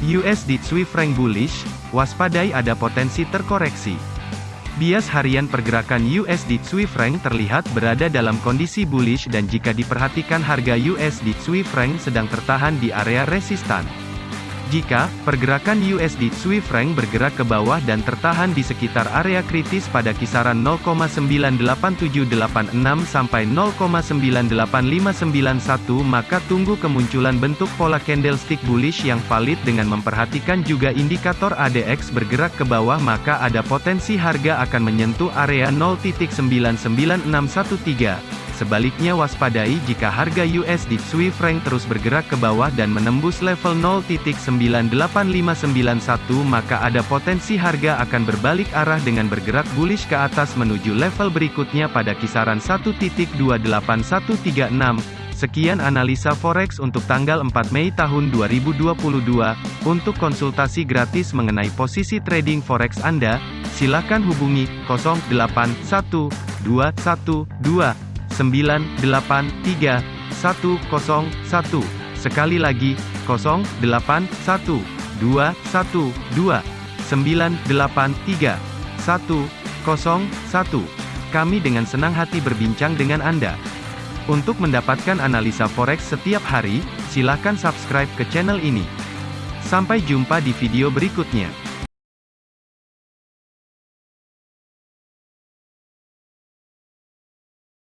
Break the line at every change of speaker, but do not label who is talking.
USD Swiss franc bullish, waspadai ada potensi terkoreksi. Bias harian pergerakan USD Swiss franc terlihat berada dalam kondisi bullish dan jika diperhatikan harga USD Swiss franc sedang tertahan di area resistan. Jika pergerakan USD Swiss franc bergerak ke bawah dan tertahan di sekitar area kritis pada kisaran 0,98786 sampai 0,98591 maka tunggu kemunculan bentuk pola candlestick bullish yang valid dengan memperhatikan juga indikator ADX bergerak ke bawah maka ada potensi harga akan menyentuh area 0.99613. Sebaliknya waspadai jika harga USD Swiss franc terus bergerak ke bawah dan menembus level 0.98591 maka ada potensi harga akan berbalik arah dengan bergerak bullish ke atas menuju level berikutnya pada kisaran 1.28136. Sekian analisa forex untuk tanggal 4 Mei tahun 2022. Untuk konsultasi gratis mengenai posisi trading forex Anda, silakan hubungi 081212 983 101. Sekali lagi, 081 212 983 101. Kami dengan senang hati berbincang dengan Anda. Untuk mendapatkan analisa forex setiap hari, silakan subscribe ke channel ini. Sampai jumpa di video berikutnya.